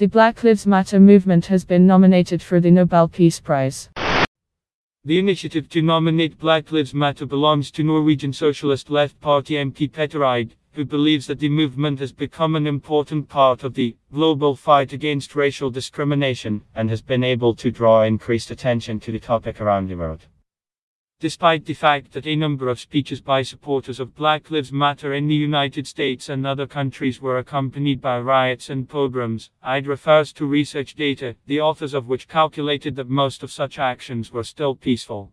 The Black Lives Matter movement has been nominated for the Nobel Peace Prize. The initiative to nominate Black Lives Matter belongs to Norwegian Socialist Left Party MP Petter Eide, who believes that the movement has become an important part of the global fight against racial discrimination and has been able to draw increased attention to the topic around the world. Despite the fact that a number of speeches by supporters of Black Lives Matter in the United States and other countries were accompanied by riots and pogroms, Eide refers to research data, the authors of which calculated that most of such actions were still peaceful.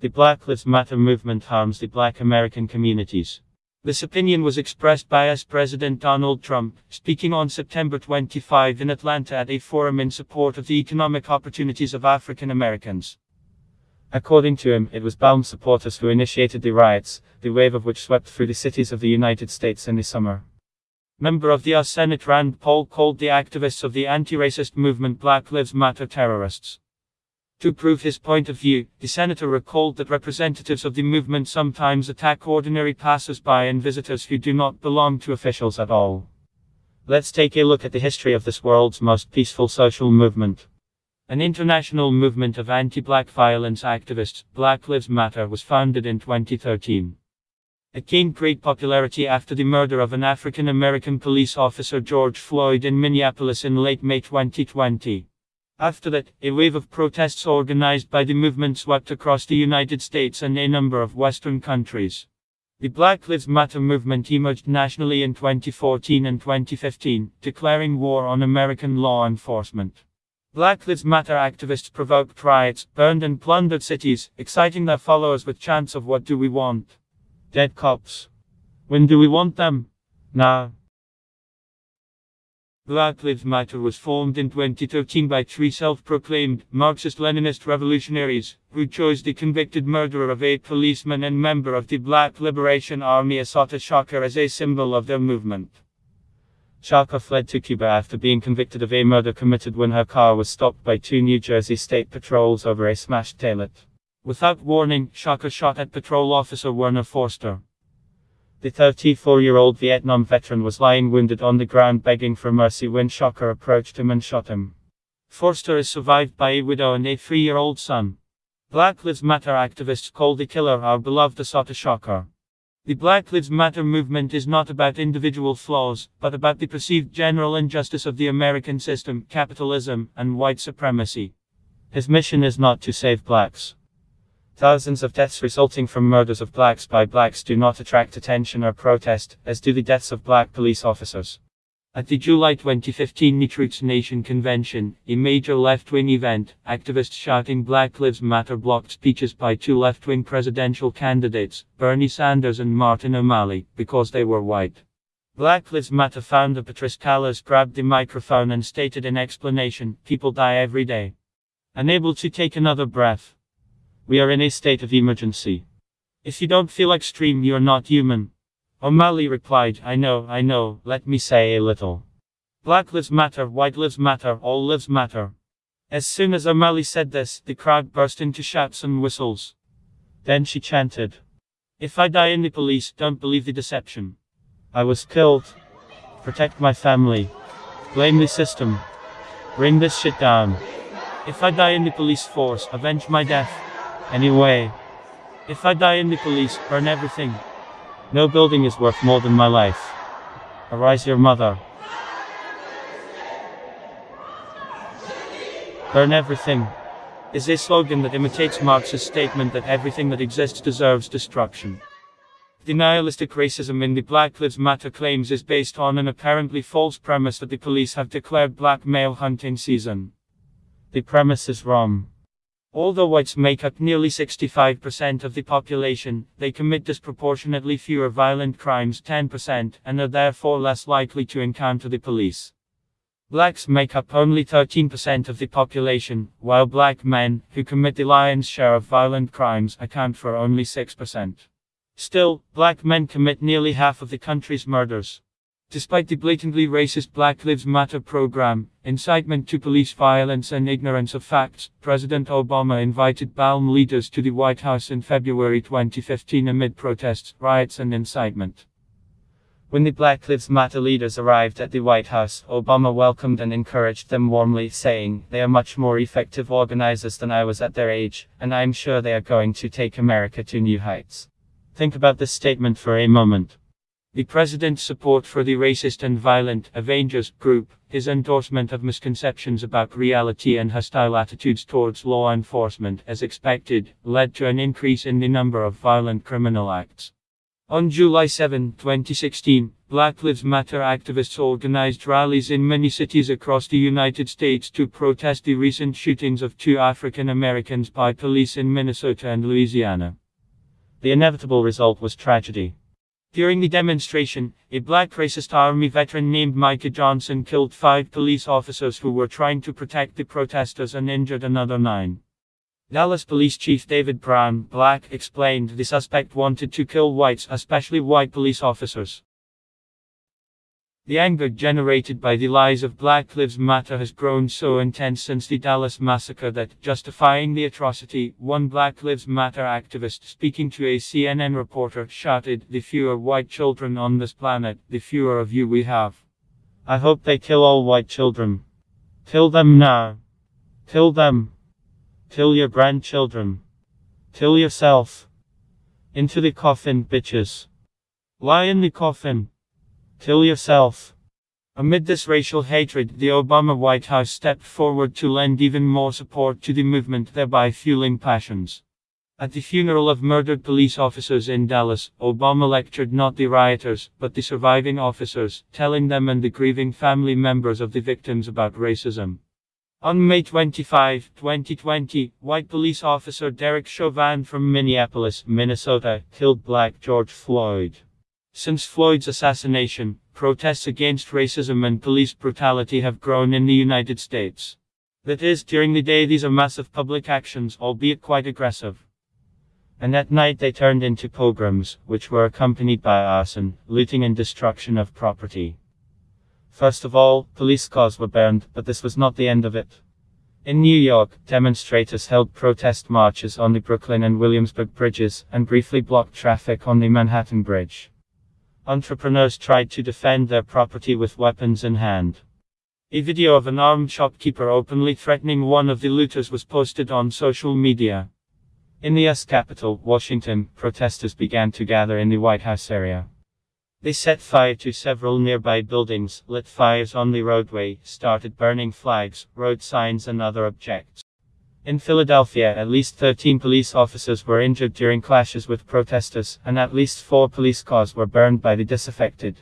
The Black Lives Matter movement harms the black American communities. This opinion was expressed by US President Donald Trump, speaking on September 25 in Atlanta at a forum in support of the economic opportunities of African Americans. According to him, it was BLM supporters who initiated the riots, the wave of which swept through the cities of the United States in the summer. Member of the US Senate Rand Paul called the activists of the anti-racist movement Black Lives Matter terrorists. To prove his point of view, the senator recalled that representatives of the movement sometimes attack ordinary passers-by and visitors who do not belong to officials at all. Let's take a look at the history of this world's most peaceful social movement. An international movement of anti-black violence activists, Black Lives Matter was founded in 2013. It gained great popularity after the murder of an African American police officer George Floyd in Minneapolis in late May 2020. After that, a wave of protests organized by the movement swept across the United States and a number of Western countries. The Black Lives Matter movement emerged nationally in 2014 and 2015, declaring war on American law enforcement. Black Lives Matter activists provoked riots, burned and plundered cities, exciting their followers with chants of What do we want? Dead cops. When do we want them? Now. Black Lives Matter was formed in 2013 by three self-proclaimed Marxist-Leninist revolutionaries, who chose the convicted murderer of eight policemen and member of the Black Liberation Army Assata Shakur as a symbol of their movement. Shakur fled to Cuba after being convicted of a murder committed when her car was stopped by two New Jersey state patrols over a smashed taillight. Without warning, Shakur shot at patrol officer Werner Foerster. The 34-year-old Vietnam veteran was lying wounded on the ground begging for mercy when Shakur approached him and shot him. Foerster is survived by a widow and a three-year-old son. Black Lives Matter activists call the killer our beloved Assata Shakur. The Black Lives Matter movement is not about individual flaws, but about the perceived general injustice of the American system, capitalism, and white supremacy. His mission is not to save blacks. Thousands of deaths resulting from murders of blacks by blacks do not attract attention or protest, as do the deaths of black police officers. At the July 2015 Netroots Nation convention, a major left-wing event, activists shouting Black Lives Matter blocked speeches by two left-wing presidential candidates, Bernie Sanders and Martin O'Malley, because they were white. Black Lives Matter founder Patrisse Cullors grabbed the microphone and stated in explanation, people die every day. Unable to take another breath. We are in a state of emergency. If you don't feel extreme you're not human. O'Malley replied, I know, I know, let me say a little. Black lives matter, white lives matter, all lives matter. As soon as O'Malley said this, the crowd burst into shouts and whistles. Then she chanted, If I die in the police, don't believe the deception. I was killed. Protect my family. Blame the system. Bring this shit down. If I die in the police force, avenge my death. Anyway. If I die in the police, burn everything. No building is worth more than my life. Arise your mother. Burn everything. Is a slogan that imitates Marx's statement that everything that exists deserves destruction. The nihilistic racism in the Black Lives Matter claims is based on an apparently false premise that the police have declared black male hunting season. The premise is wrong. Although whites make up nearly 65% of the population, they commit disproportionately fewer violent crimes 10% and are therefore less likely to encounter the police. Blacks make up only 13% of the population, while black men, who commit the lion's share of violent crimes, account for only 6%. Still, black men commit nearly half of the country's murders. Despite the blatantly racist Black Lives Matter program, incitement to police violence and ignorance of facts, President Obama invited BLM leaders to the White House in February 2015 amid protests, riots and incitement. When the Black Lives Matter leaders arrived at the White House, Obama welcomed and encouraged them warmly, saying, They are much more effective organizers than I was at their age, and I am sure they are going to take America to new heights. Think about this statement for a moment. The president's support for the racist and violent Avengers group, his endorsement of misconceptions about reality and hostile attitudes towards law enforcement as expected, led to an increase in the number of violent criminal acts. On July 7, 2016, Black Lives Matter activists organized rallies in many cities across the United States to protest the recent shootings of two African Americans by police in Minnesota and Louisiana. The inevitable result was tragedy. During the demonstration, a black racist army veteran named Micah Johnson killed five police officers who were trying to protect the protesters and injured another nine. Dallas Police Chief David Brown, black, explained the suspect wanted to kill whites, especially white police officers. The anger generated by the lies of Black Lives Matter has grown so intense since the Dallas massacre that, justifying the atrocity, one Black Lives Matter activist speaking to a CNN reporter shouted, The fewer white children on this planet, the fewer of you we have. I hope they kill all white children. Kill them now. Kill them. Kill your grandchildren. Kill yourself. Into the coffin, bitches. Lie in the coffin. Kill yourself. Amid this racial hatred, the Obama White House stepped forward to lend even more support to the movement, thereby fueling passions. At the funeral of murdered police officers in Dallas, Obama lectured not the rioters, but the surviving officers, telling them and the grieving family members of the victims about racism. On May 25, 2020, white police officer Derek Chauvin from Minneapolis, Minnesota, killed black George Floyd. Since Floyd's assassination, protests against racism and police brutality have grown in the United States. That is, during the day these are massive public actions, albeit quite aggressive. And at night they turned into pogroms, which were accompanied by arson, looting and destruction of property. First of all, police cars were burned, but this was not the end of it. In New York, demonstrators held protest marches on the Brooklyn and Williamsburg bridges, and briefly blocked traffic on the Manhattan Bridge. Entrepreneurs tried to defend their property with weapons in hand. A video of an armed shopkeeper openly threatening one of the looters was posted on social media. In the US capital, Washington, protesters began to gather in the White House area. They set fire to several nearby buildings, lit fires on the roadway, started burning flags, road signs and other objects. In Philadelphia, at least 13 police officers were injured during clashes with protesters, and at least four police cars were burned by the disaffected.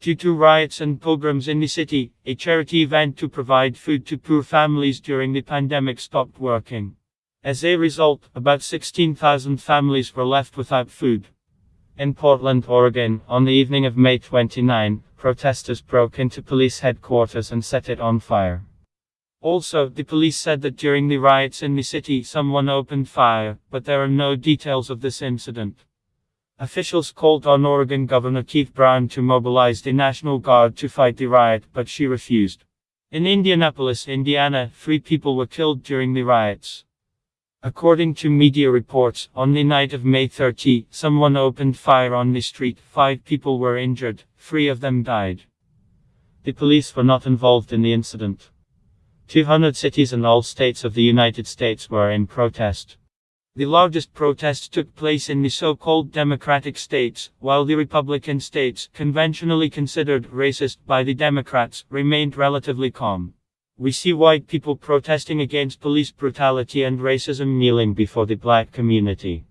Due to riots and pogroms in the city, a charity event to provide food to poor families during the pandemic stopped working. As a result, about 16,000 families were left without food. In Portland, Oregon, on the evening of May 29, protesters broke into police headquarters and set it on fire. Also, the police said that during the riots in the city someone opened fire, but there are no details of this incident. Officials called on Oregon Governor Kate Brown to mobilize the National Guard to fight the riot, but she refused. In Indianapolis, Indiana, three people were killed during the riots. According to media reports, on the night of May 30, someone opened fire on the street, five people were injured, three of them died. The police were not involved in the incident. 200 cities and all states of the United States were in protest. The largest protests took place in the so-called Democratic states, while the Republican states, conventionally considered racist by the Democrats, remained relatively calm. We see white people protesting against police brutality and racism kneeling before the black community.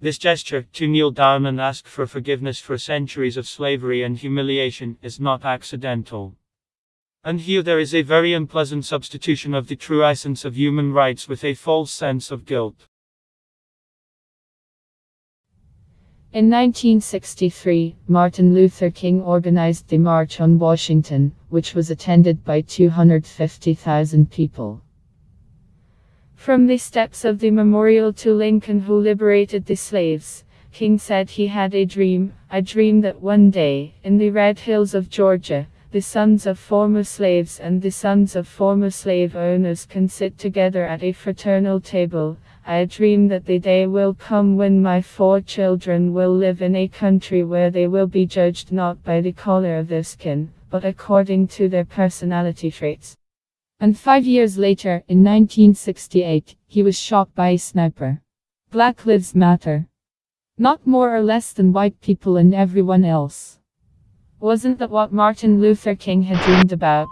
This gesture, to kneel down and ask for forgiveness for centuries of slavery and humiliation, is not accidental. And here there is a very unpleasant substitution of the true essence of human rights with a false sense of guilt. In 1963, Martin Luther King organized the March on Washington, which was attended by 250,000 people. From the steps of the memorial to Lincoln who liberated the slaves, King said he had a dream, a dream that one day, in the red hills of Georgia, the sons of former slaves and the sons of former slave owners can sit together at a fraternal table, I dream that the day will come when my four children will live in a country where they will be judged not by the color of their skin, but according to their personality traits. And five years later, in 1968, he was shot by a sniper. Black Lives Matter. Not more or less than white people and everyone else. Wasn't that what Martin Luther King had dreamed about?